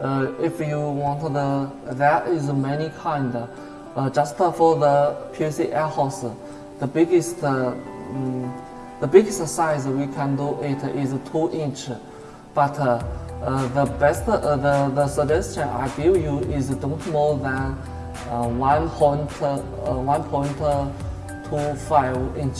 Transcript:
Uh, if you want the, there is many kind. Uh, just for the PVC air hose, the biggest, um, the biggest size we can do it is two inch. But uh, the best, the, the suggestion I give you is don't more than uh, 1.25 inch.